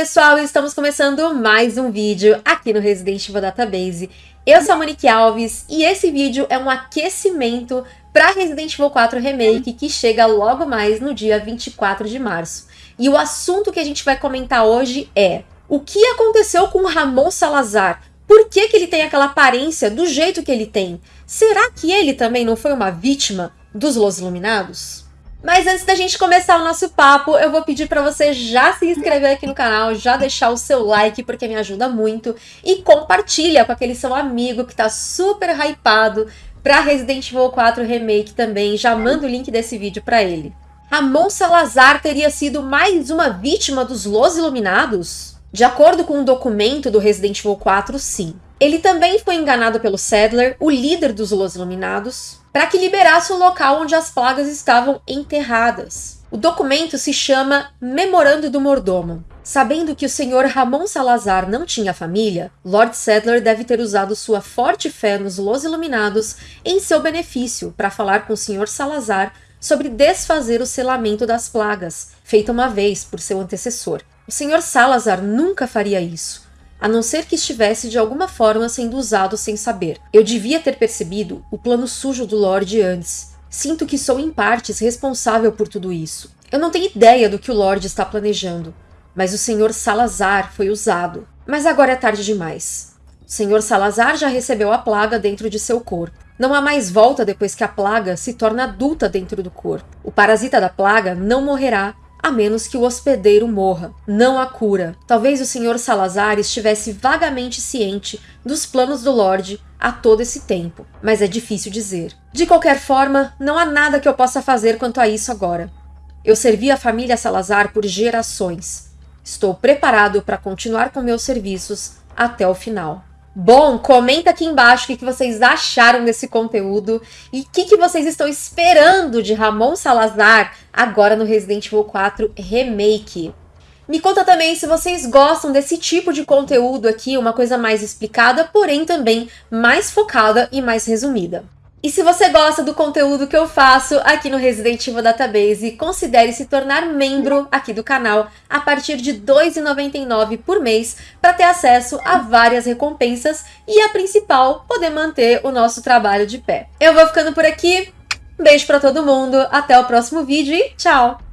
pessoal, estamos começando mais um vídeo aqui no Resident Evil Database. Eu sou a Monique Alves e esse vídeo é um aquecimento para Resident Evil 4 Remake que chega logo mais no dia 24 de março. E o assunto que a gente vai comentar hoje é o que aconteceu com Ramon Salazar? Por que, que ele tem aquela aparência do jeito que ele tem? Será que ele também não foi uma vítima dos Los Iluminados? Mas antes da gente começar o nosso papo, eu vou pedir para você já se inscrever aqui no canal, já deixar o seu like, porque me ajuda muito, e compartilha com aquele seu amigo que tá super hypado para Resident Evil 4 Remake também, já manda o link desse vídeo para ele. Ramon Salazar teria sido mais uma vítima dos Los Iluminados? De acordo com um documento do Resident Evil 4, sim. Ele também foi enganado pelo Sadler, o líder dos Los Iluminados, para que liberasse o local onde as plagas estavam enterradas. O documento se chama Memorando do Mordomo. Sabendo que o senhor Ramon Salazar não tinha família, Lord Sadler deve ter usado sua forte fé nos Los Iluminados em seu benefício para falar com o senhor Salazar sobre desfazer o selamento das plagas, feita uma vez por seu antecessor. O senhor Salazar nunca faria isso, a não ser que estivesse de alguma forma sendo usado sem saber. Eu devia ter percebido o plano sujo do Lorde antes. Sinto que sou em partes responsável por tudo isso. Eu não tenho ideia do que o Lorde está planejando, mas o Sr. Salazar foi usado. Mas agora é tarde demais. O Sr. Salazar já recebeu a plaga dentro de seu corpo. Não há mais volta depois que a plaga se torna adulta dentro do corpo. O parasita da plaga não morrerá a menos que o hospedeiro morra. Não há cura. Talvez o Sr. Salazar estivesse vagamente ciente dos planos do Lorde a todo esse tempo, mas é difícil dizer. De qualquer forma, não há nada que eu possa fazer quanto a isso agora. Eu servi a família Salazar por gerações. Estou preparado para continuar com meus serviços até o final. Bom, comenta aqui embaixo o que, vocês acharam desse conteúdo e o que, que vocês estão esperando de Ramon Salazar agora no Resident Evil 4 Remake. Me conta também se vocês gostam desse tipo de conteúdo aqui, uma coisa mais explicada, porém também mais focada e mais resumida. E se você gosta do conteúdo que eu faço aqui no Resident Evil Database, considere se tornar membro aqui do canal a partir de R$ 2,99 por mês para ter acesso a várias recompensas e a principal, poder manter o nosso trabalho de pé. Eu vou ficando por aqui, beijo para todo mundo, até o próximo vídeo e tchau!